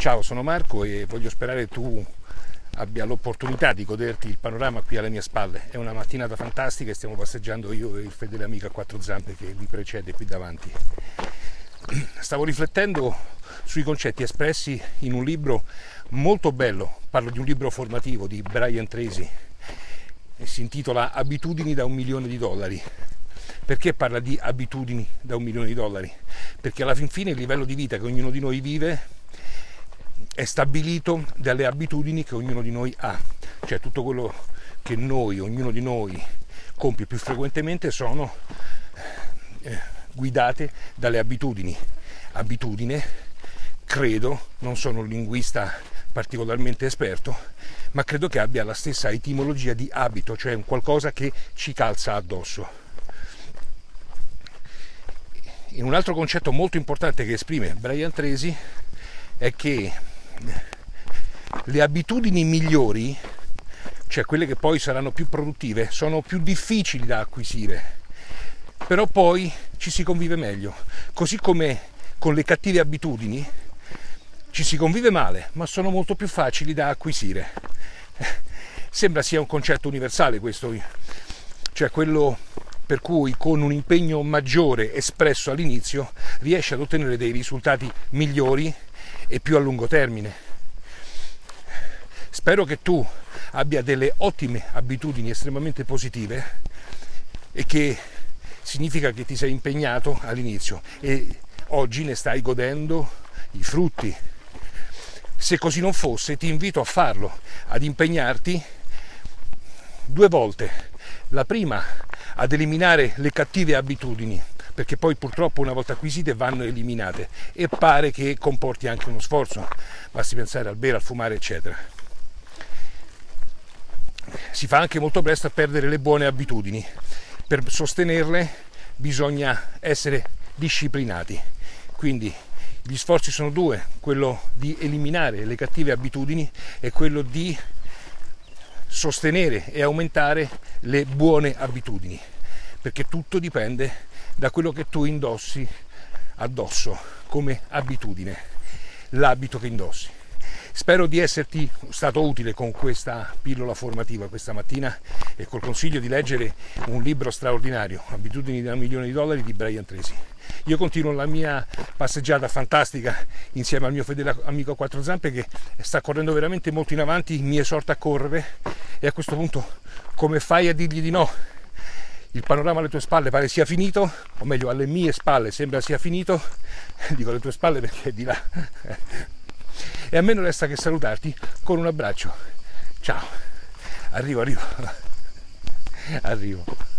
Ciao, sono Marco e voglio sperare tu abbia l'opportunità di goderti il panorama qui alle mie spalle. È una mattinata fantastica e stiamo passeggiando io e il fedele amico a quattro zampe che mi precede qui davanti. Stavo riflettendo sui concetti espressi in un libro molto bello, parlo di un libro formativo di Brian Tracy, si intitola Abitudini da un milione di dollari. Perché parla di abitudini da un milione di dollari? Perché alla fin fine il livello di vita che ognuno di noi vive è stabilito dalle abitudini che ognuno di noi ha, cioè tutto quello che noi, ognuno di noi compie più frequentemente sono eh, guidate dalle abitudini. Abitudine, credo, non sono un linguista particolarmente esperto, ma credo che abbia la stessa etimologia di abito, cioè un qualcosa che ci calza addosso. In un altro concetto molto importante che esprime Brian Tracy è che le abitudini migliori, cioè quelle che poi saranno più produttive, sono più difficili da acquisire, però poi ci si convive meglio, così come con le cattive abitudini ci si convive male, ma sono molto più facili da acquisire. Sembra sia un concetto universale questo, cioè quello per cui con un impegno maggiore espresso all'inizio riesce ad ottenere dei risultati migliori e più a lungo termine. Spero che tu abbia delle ottime abitudini estremamente positive e che significa che ti sei impegnato all'inizio e oggi ne stai godendo i frutti. Se così non fosse, ti invito a farlo, ad impegnarti due volte. La prima ad eliminare le cattive abitudini perché poi purtroppo una volta acquisite vanno eliminate e pare che comporti anche uno sforzo, basti pensare al bere, al fumare eccetera. Si fa anche molto presto a perdere le buone abitudini, per sostenerle bisogna essere disciplinati, quindi gli sforzi sono due, quello di eliminare le cattive abitudini e quello di sostenere e aumentare le buone abitudini, perché tutto dipende da quello che tu indossi addosso come abitudine, l'abito che indossi. Spero di esserti stato utile con questa pillola formativa questa mattina e col consiglio di leggere un libro straordinario, Abitudini da un milione di dollari di Brian Tracy. Io continuo la mia passeggiata fantastica insieme al mio fedele amico quattro zampe che sta correndo veramente molto in avanti, mi esorta a correre e a questo punto come fai a dirgli di no? Il panorama alle tue spalle pare sia finito, o meglio alle mie spalle sembra sia finito, dico alle tue spalle perché è di là. e a me non resta che salutarti con un abbraccio. Ciao, arrivo, arrivo, arrivo.